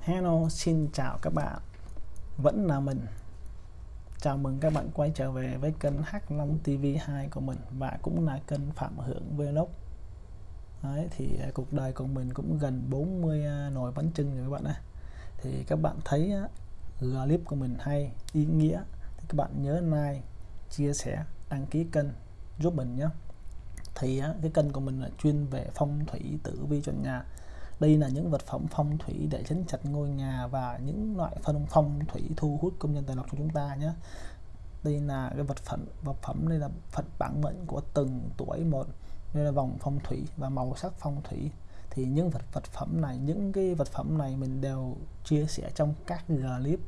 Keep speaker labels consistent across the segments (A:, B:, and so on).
A: Hello, xin chào các bạn. Vẫn là mình. Chào mừng các bạn quay trở về với kênh H5 TV2 của mình Và cũng là kênh Phạm Hưởng Vlog. Đấy, thì à, cuộc đời của mình cũng gần 40 à, nồi bánh trưng rồi các bạn ạ. Thì các bạn thấy clip của mình hay, ý nghĩa Thì các bạn nhớ like, chia sẻ, đăng ký kênh giúp mình nhé. Thì cái kênh của mình là chuyên về phong thủy tử vi cho nhà đây là những vật phẩm phong thủy để chấn chặt ngôi nhà và những loại phân phong thủy thu hút công nhân tài lộc cho chúng ta nhé. Đây là cái vật phẩm vật phẩm đây là phật bản mệnh của từng tuổi một. Đây là vòng phong thủy và màu sắc phong thủy. Thì những vật vật phẩm này, những cái vật phẩm này mình đều chia sẻ trong các clip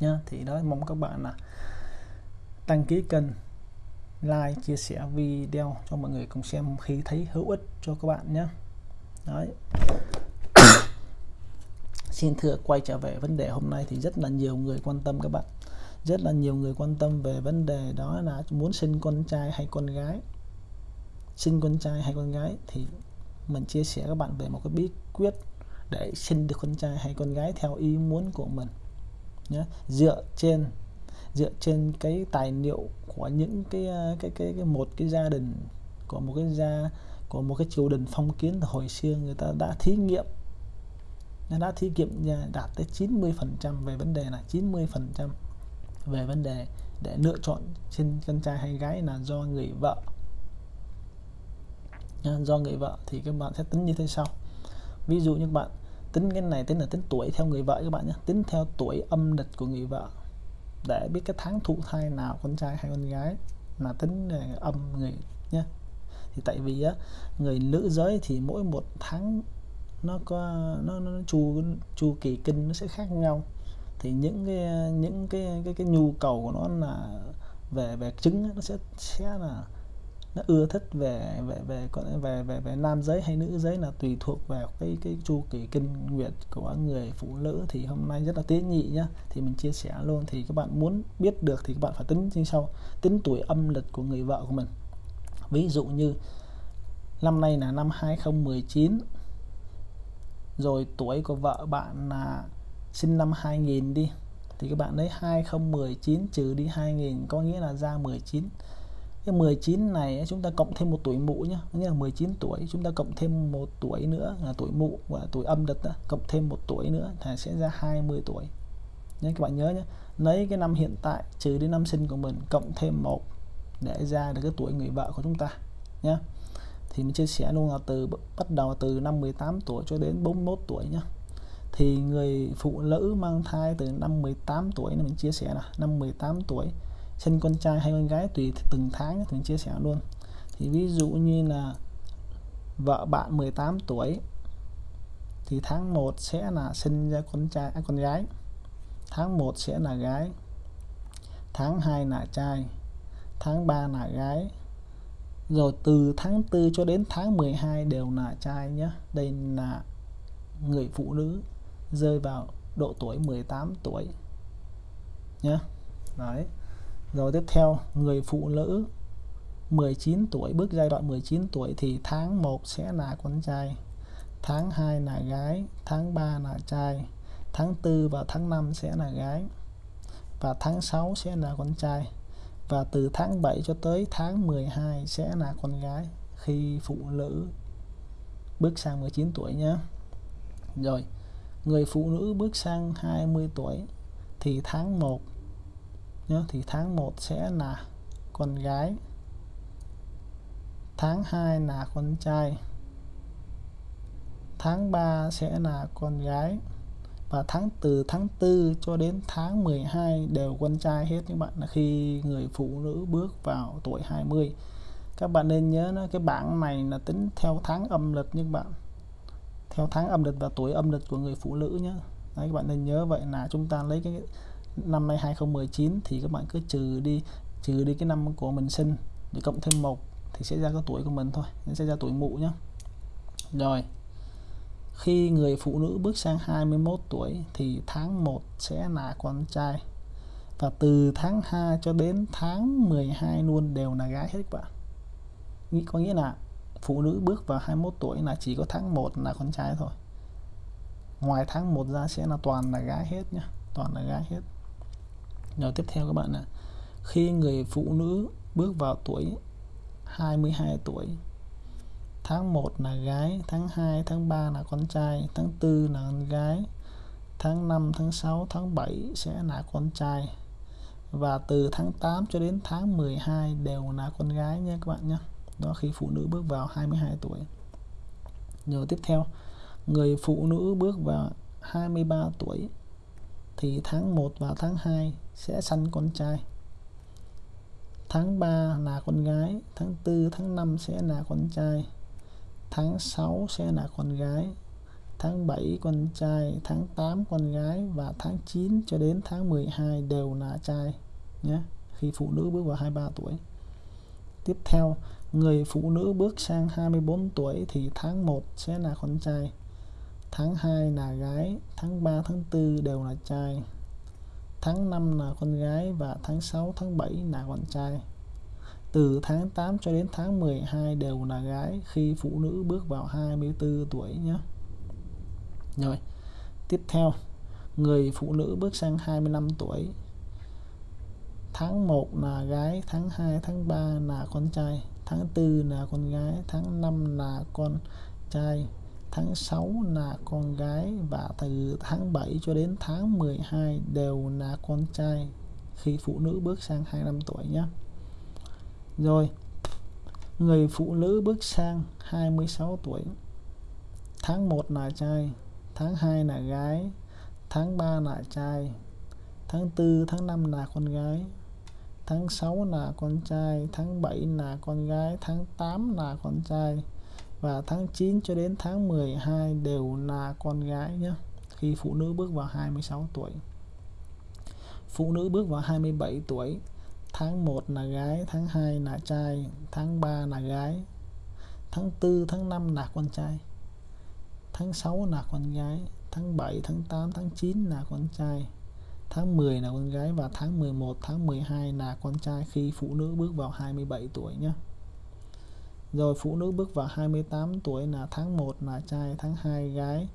A: nhá. Thì đó mong các bạn là đăng ký kênh like chia sẻ video cho mọi người cùng xem khi thấy hữu ích cho các bạn nhé Đấy. Xin thưa quay trở về vấn đề hôm nay thì rất là nhiều người quan tâm các bạn. Rất là nhiều người quan tâm về vấn đề đó là muốn sinh con trai hay con gái. Sinh con trai hay con gái thì mình chia sẻ các bạn về một cái bí quyết để sinh được con trai hay con gái theo ý muốn của mình nhé dựa trên dựa trên cái tài liệu của những cái cái cái, cái một cái gia đình của một cái gia của một cái triều đình phong kiến hồi xưa người ta đã thí nghiệm. Đã thí nghiệm đạt tới 90 phần trăm về vấn đề là 90 phần trăm về vấn đề để lựa chọn trên con trai hay gái là do người vợ. Do người vợ thì các bạn sẽ tính như thế sau. Ví dụ như bạn tính cái này tính là tính tuổi theo người vợ các bạn nhé, tính theo tuổi âm lịch của người vợ để biết cái tháng thụ thai nào, con trai hay con gái là tính âm, người thì tại vì á người nữ giới thì mỗi một tháng nó có nó, nó chu chu kỳ kinh nó sẽ khác nhau. Thì những cái những cái cái cái nhu cầu của nó là về về trứng nó sẽ sẽ là nó ưa thích về về về về về về nam giới hay nữ giới là tùy thuộc vào cái cái chu kỳ kinh nguyệt của người phụ nữ. Thì hôm nay rất là tế nhị nhá thì mình chia sẻ luôn. Thì các bạn muốn biết được thì các bạn phải tính như sau. Tính tuổi âm lịch của người vợ của mình ví dụ như năm nay là năm 2019 rồi tuổi của vợ bạn là sinh năm 2000 đi thì các bạn lấy 2019 trừ đi 2000 có nghĩa là ra 19 cái 19 này chúng ta cộng thêm một tuổi mụ nhé nghĩa là 19 tuổi chúng ta cộng thêm một tuổi nữa là tuổi mụ và tuổi âm đật đó, cộng thêm một tuổi nữa thì sẽ ra 20 tuổi. Nhé các bạn nhớ nhé lấy cái năm hiện tại trừ đi năm sinh của mình cộng thêm một để ra được cái tuổi người vợ của chúng ta nhé thì mình chia sẻ luôn là từ bắt đầu từ năm 18 tuổi cho đến 41 tuổi nhé thì người phụ nữ mang thai từ năm 18 tuổi là mình chia sẻ là năm 18 tuổi sinh con trai hay con gái tùy từng tháng thì mình chia sẻ luôn. Thì ví dụ như là vợ bạn 18 tuổi thì tháng 1 sẽ là sinh ra con trai à, con gái tháng 1 sẽ là gái tháng 2 là trai tháng 3 là gái. Rồi từ tháng 4 cho đến tháng 12 đều là trai nhé đây là người phụ nữ rơi vào độ tuổi 18 tuổi nhé đấy. Rồi tiếp theo, người phụ nữ 19 tuổi, bước giai đoạn 19 tuổi thì tháng 1 sẽ là con trai, tháng 2 là gái, tháng 3 là trai, tháng 4 và tháng 5 sẽ là gái và tháng 6 sẽ là con trai và từ tháng 7 cho tới tháng 12 sẽ là con gái khi phụ nữ bước sang 19 tuổi nhé. Rồi, người phụ nữ bước sang 20 tuổi thì tháng 1 nhé, thì tháng 1 sẽ là con gái. Tháng 2 là con trai. Tháng 3 sẽ là con gái và tháng từ tháng 4 cho đến tháng 12 đều con trai hết các bạn. Là khi người phụ nữ bước vào tuổi 20 các bạn nên nhớ nó cái bảng này là tính theo tháng âm lịch nhưng bạn. Theo tháng âm lịch và tuổi âm lịch của người phụ nữ nhé Đấy, các bạn nên nhớ vậy là chúng ta lấy cái năm nay 2019 thì các bạn cứ trừ đi trừ đi cái năm của mình sinh để cộng thêm một thì sẽ ra cái tuổi của mình thôi nên sẽ ra tuổi mụ nhé rồi khi người phụ nữ bước sang 21 tuổi thì tháng 1 sẽ là con trai. Và từ tháng 2 cho đến tháng 12 luôn đều là gái hết các bạn có nghĩa là phụ nữ bước vào 21 tuổi là chỉ có tháng 1 là con trai thôi. Ngoài tháng 1 ra sẽ là toàn là gái hết nhá, toàn là gái hết. Rồi tiếp theo các bạn là khi người phụ nữ bước vào tuổi 22 tuổi tháng 1 là gái, tháng 2 tháng 3 là con trai, tháng 4 là con gái, tháng 5 tháng 6 tháng 7 sẽ là con trai. Và từ tháng 8 cho đến tháng 12 đều là con gái nha các bạn nhé đó, khi phụ nữ bước vào 22 tuổi. Rồi tiếp theo, người phụ nữ bước vào 23 tuổi thì tháng 1 và tháng 2 sẽ sanh con trai. Tháng 3 là con gái, tháng 4 tháng 5 sẽ là con trai tháng 6 sẽ là con gái, tháng 7 con trai, tháng 8 con gái và tháng 9 cho đến tháng 12 đều là trai, nhé. Khi phụ nữ bước vào 23 tuổi. Tiếp theo, người phụ nữ bước sang 24 tuổi thì tháng 1 sẽ là con trai, tháng 2 là gái, tháng 3 tháng 4 đều là trai, tháng 5 là con gái và tháng 6 tháng 7 là con trai từ tháng 8 cho đến tháng 12 đều là gái khi phụ nữ bước vào 24 tuổi nhé. Rồi, tiếp theo, người phụ nữ bước sang 25 tuổi. Tháng 1 là gái, tháng 2 tháng 3 là con trai, tháng 4 là con gái, tháng 5 là con trai, tháng 6 là con gái và từ tháng 7 cho đến tháng 12 đều là con trai khi phụ nữ bước sang 25 tuổi nhé rồi. Người phụ nữ bước sang 26 tuổi. Tháng 1 là trai, tháng 2 là gái, tháng 3 là trai, tháng 4 tháng 5 là con gái, tháng 6 là con trai, tháng 7 là con gái, tháng 8 là con trai và tháng 9 cho đến tháng 12 đều là con gái nhé khi phụ nữ bước vào 26 tuổi. Phụ nữ bước vào 27 tuổi tháng 1 là gái tháng 2 là trai tháng 3 là gái tháng 4 tháng 5 là con trai tháng 6 là con gái tháng 7 tháng 8 tháng 9 là con trai tháng 10 là con gái và tháng 11 tháng 12 là con trai khi phụ nữ bước vào 27 tuổi nhé rồi phụ nữ bước vào 28 tuổi là tháng 1 là trai tháng 2 gái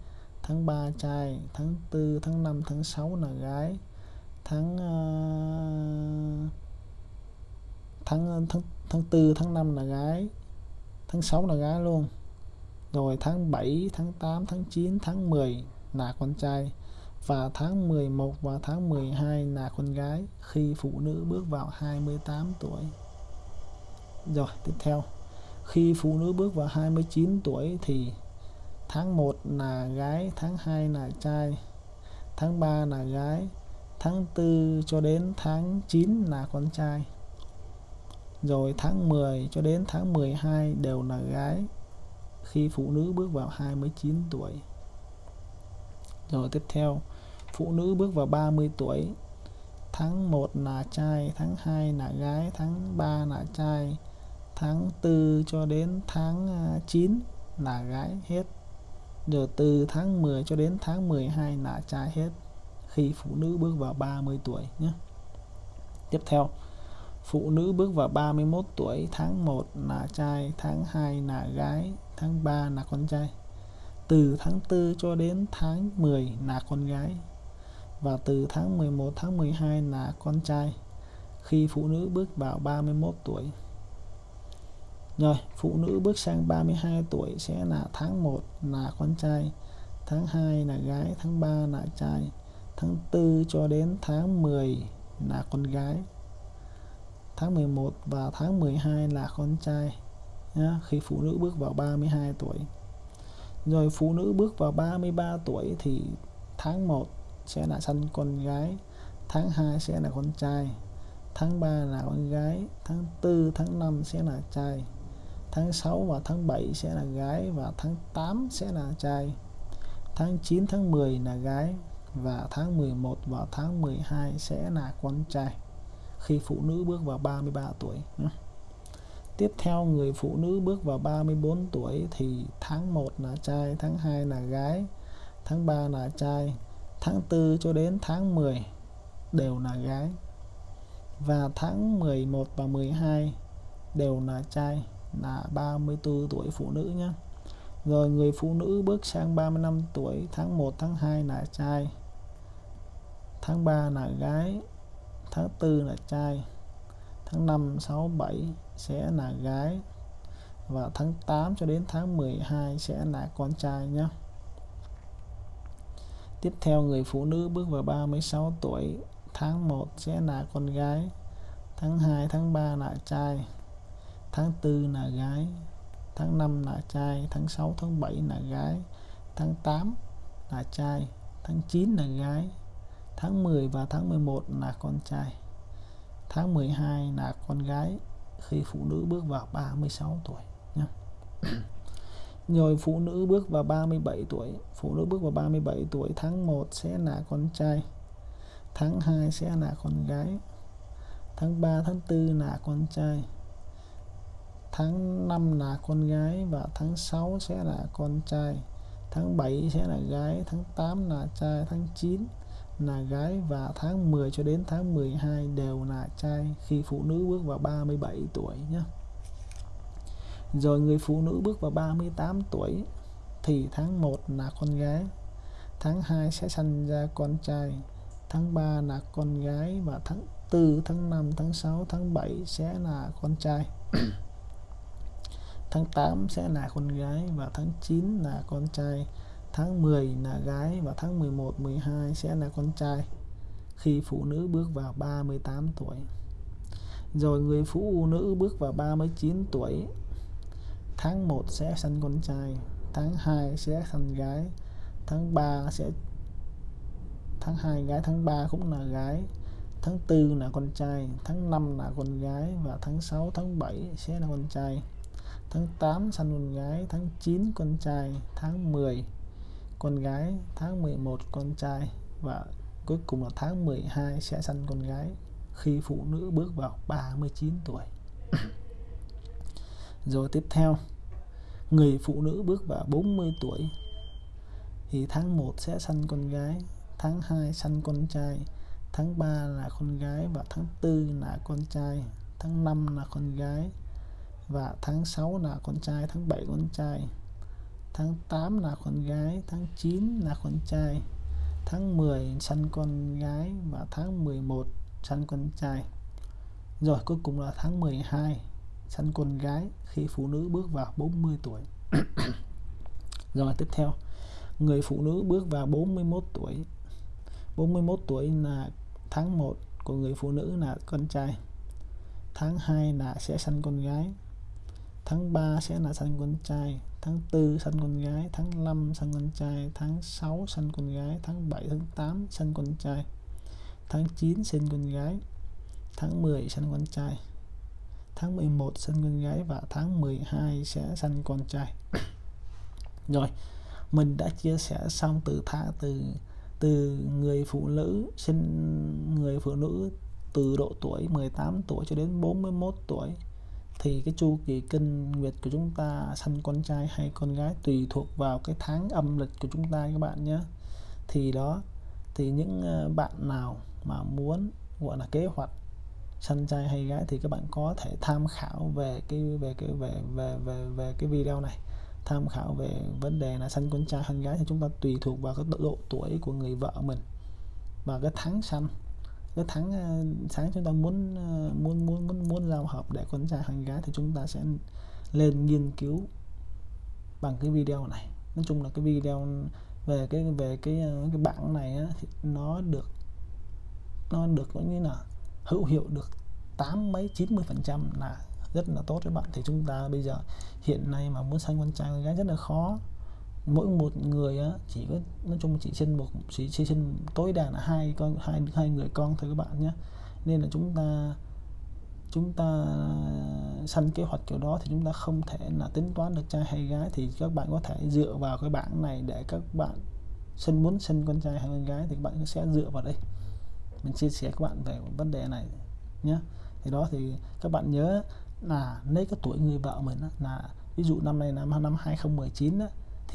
A: tháng 3 trai tháng 4 tháng 5 tháng 6 là gái tháng uh, tháng tháng tháng 4 tháng 5 là gái, tháng 6 là gái luôn. Rồi tháng 7 tháng 8 tháng 9 tháng 10 là con trai. Và tháng 11 và tháng 12 là con gái khi phụ nữ bước vào 28 tuổi. Rồi, tiếp theo. Khi phụ nữ bước vào 29 tuổi thì tháng 1 là gái, tháng 2 là trai, tháng 3 là gái, tháng 4 cho đến tháng 9 là con trai rồi tháng 10 cho đến tháng 12 đều là gái khi phụ nữ bước vào 29 tuổi. Rồi tiếp theo, phụ nữ bước vào 30 tuổi, tháng 1 là trai, tháng 2 là gái, tháng 3 là trai, tháng 4 cho đến tháng à, 9 là gái hết. Rồi từ tháng 10 cho đến tháng 12 là trai hết khi phụ nữ bước vào 30 tuổi nhé. Tiếp theo phụ nữ bước vào 31 tuổi, tháng 1 là trai, tháng 2 là gái, tháng 3 là con trai. Từ tháng 4 cho đến tháng 10 là con gái và từ tháng 11 tháng 12 là con trai. Khi phụ nữ bước vào 31 tuổi, rồi, phụ nữ bước sang 32 tuổi sẽ là tháng 1 là con trai, tháng 2 là gái, tháng 3 là trai, tháng 4 cho đến tháng 10 là con gái tháng 11 và tháng 12 là con trai nhá, khi phụ nữ bước vào 32 tuổi. Rồi phụ nữ bước vào 33 tuổi thì tháng 1 sẽ là sanh con gái tháng 2 sẽ là con trai tháng 3 là con gái tháng 4 tháng 5 sẽ là trai tháng 6 và tháng 7 sẽ là gái và tháng 8 sẽ là trai tháng 9 tháng 10 là gái và tháng 11 và tháng 12 sẽ là con trai khi phụ nữ bước vào 33 tuổi. Ừ. Tiếp theo, người phụ nữ bước vào 34 tuổi thì tháng 1 là trai, tháng 2 là gái, tháng 3 là trai, tháng 4 cho đến tháng 10 đều là gái. Và tháng 11 và 12 đều là trai, là 34 tuổi phụ nữ nhé rồi người phụ nữ bước sang 35 tuổi, tháng 1 tháng 2 là trai, tháng 3 là gái tháng 4 là trai, tháng 5 6 7 sẽ là gái và tháng 8 cho đến tháng 12 sẽ là con trai nhé tiếp theo, người phụ nữ bước vào 36 tuổi, tháng 1 sẽ là con gái, tháng 2 tháng 3 là trai, tháng 4 là gái, tháng 5 là trai, tháng 6 tháng 7 là gái, tháng 8 là trai, tháng 9 là gái tháng 10 và tháng 11 là con trai. Tháng 12 là con gái khi phụ nữ bước vào 36 tuổi nhé rồi phụ nữ bước vào 37 tuổi phụ nữ bước vào 37 tuổi tháng 1 sẽ là con trai tháng 2 sẽ là con gái tháng 3 tháng 4 là con trai tháng 5 là con gái và tháng 6 sẽ là con trai tháng 7 sẽ là gái tháng 8 là trai tháng 9 là gái và tháng 10 cho đến tháng 12 đều là trai khi phụ nữ bước vào 37 tuổi nhé rồi người phụ nữ bước vào 38 tuổi thì tháng 1 là con gái tháng 2 sẽ sinh ra con trai tháng 3 là con gái và tháng 4 tháng 5 tháng 6 tháng 7 sẽ là con trai. Tháng 8 sẽ là con gái và tháng 9 là con trai tháng 10 là gái và tháng 11 12 sẽ là con trai, khi phụ nữ bước vào 38 tuổi. Rồi người phụ nữ bước vào 39 tuổi, tháng 1 sẽ sinh con trai, tháng 2 sẽ sinh gái, tháng 3 sẽ, tháng 2 gái, tháng 3 cũng là gái, tháng 4 là con trai, tháng 5 là con gái và tháng 6 tháng 7 sẽ là con trai. Tháng 8 sanh con gái, tháng 9 con trai, tháng 10 con gái tháng 11 con trai và cuối cùng là tháng 12 sẽ sanh con gái khi phụ nữ bước vào 39 tuổi. Rồi tiếp theo người phụ nữ bước vào 40 tuổi thì tháng 1 sẽ sanh con gái tháng 2 sanh con trai tháng 3 là con gái và tháng 4 là con trai tháng 5 là con gái và tháng 6 là con trai tháng 7 con trai tháng 8 là con gái, tháng 9 là con trai, tháng 10 săn con gái và tháng 11 săn con trai. Rồi cuối cùng là tháng 12 săn con gái khi phụ nữ bước vào 40 tuổi. Rồi tiếp theo, người phụ nữ bước vào 41 tuổi. 41 tuổi là tháng 1 của người phụ nữ là con trai. Tháng 2 là sẽ săn con gái. Tháng 3 sẽ là săn con trai tháng 4 sanh con gái, tháng 5 sanh con trai, tháng 6 sanh con gái, tháng 7 tháng 8 sanh con trai, tháng 9 sinh con gái, tháng 10 sanh con trai, tháng 11 sanh con gái và tháng 12 sẽ sanh con trai. Rồi, mình đã chia sẻ xong từ tháng từ từ người phụ nữ sinh, người phụ nữ từ độ tuổi 18 tuổi cho đến 41 tuổi thì cái chu kỳ kinh nguyệt của chúng ta, sanh con trai hay con gái, tùy thuộc vào cái tháng âm lịch của chúng ta các bạn nhé. Thì đó, thì những ờ, bạn nào mà muốn, gọi là, kế hoạch sanh trai hay gái thì các bạn có thể tham khảo về cái về cái, về về về về cái video này. Tham khảo về vấn đề là sanh con trai hay gái thì chúng ta tùy thuộc vào cái độ tuổi của người vợ mình và cái tháng sanh cái tháng ờ, sáng chúng ta muốn ờ, muốn muốn muốn muốn giao hợp để con trai hàng gái thì chúng ta sẽ lên nghiên cứu bằng cái video này. Nói chung là cái video về cái về cái ờ, cái bảng này á, thì nó được nó được có như là hữu hiệu được tám mấy 90 phần trăm là rất là tốt với bạn. Thì chúng ta bây giờ hiện nay mà muốn sanh con trai con gái rất là khó mỗi một người á, chỉ có nói chung chỉ sinh một chỉ, chỉ sinh tối đa là hai con hai hai người con thôi các bạn nhé. Nên là chúng ta chúng ta sanh kế hoạch kiểu đó thì chúng ta không thể là tính toán được trai hay gái. Thì các bạn có thể dựa vào cái bảng này để các bạn sinh muốn sinh con trai hay con gái thì các bạn sẽ dựa vào đây. Mình chia sẻ các bạn về vấn đề này nhé. Thì đó thì các bạn nhớ là lấy cái tuổi người vợ mình là ví dụ năm nay năm năm 2019 đó,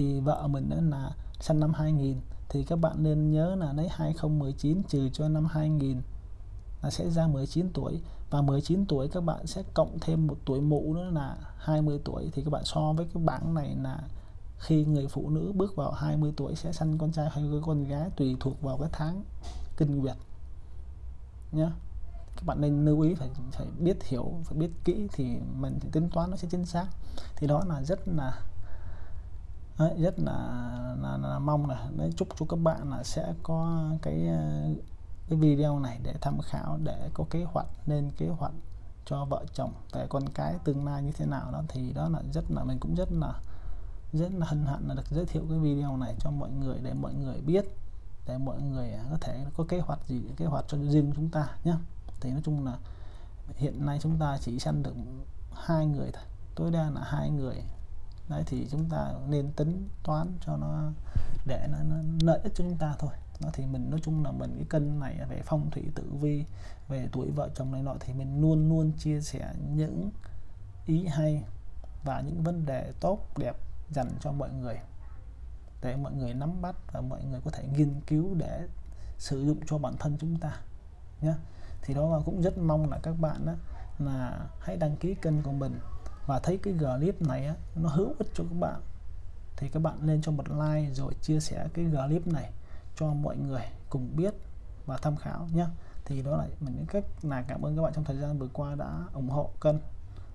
A: thì vợ mình đó là sinh năm 2000 thì các bạn nên nhớ là lấy 2019 trừ cho năm 2000 là sẽ ra 19 tuổi. Và 19 tuổi các bạn sẽ cộng thêm một tuổi mụ nữa là 20 tuổi. Thì các bạn so với cái bảng này là khi người phụ nữ bước vào 20 tuổi sẽ sanh con trai hay con gái tùy thuộc vào cái tháng kinh nguyệt nhé các bạn nên lưu ý, phải phải biết hiểu, phải biết kỹ thì mình tính toán nó sẽ chính xác. Thì đó là rất là rất là, là, là mong là đấy chúc cho các bạn là sẽ có cái ờ, cái video này để tham khảo để có kế hoạch nên kế hoạch cho vợ chồng tại con cái tương lai như thế nào đó. Thì đó là rất là mình cũng rất là rất là hân hạnh là được giới thiệu cái video này cho mọi người để mọi người biết để mọi người có thể có kế hoạch gì kế hoạch cho riêng chúng ta nhé thì nói chung là hiện nay chúng ta chỉ săn được hai người thôi tối đa là hai người đấy thì chúng ta nên tính toán cho nó để nó, nó lợi ích cho chúng ta thôi. Đó thì mình nói chung là mình cái cân này về phong thủy tử vi về tuổi vợ chồng này nọ thì mình luôn luôn chia sẻ những ý hay và những vấn đề tốt đẹp dành cho mọi người. Để mọi người nắm bắt và mọi người có thể nghiên cứu để sử dụng cho bản thân chúng ta nhé thì đó là cũng rất mong là các bạn đó, là hãy đăng ký kênh của mình và thấy cái clip này á, nó hữu ích cho các bạn. Thì các bạn nên cho một like rồi chia sẻ cái clip này cho mọi người cùng biết và tham khảo nhé thì đó là mình cách là cảm ơn các bạn trong thời gian vừa qua đã ủng hộ kênh.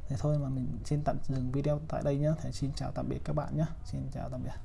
A: Thì thôi mà mình xin tạm dừng video tại đây nhé thì xin chào tạm biệt các bạn nhé xin chào tạm biệt.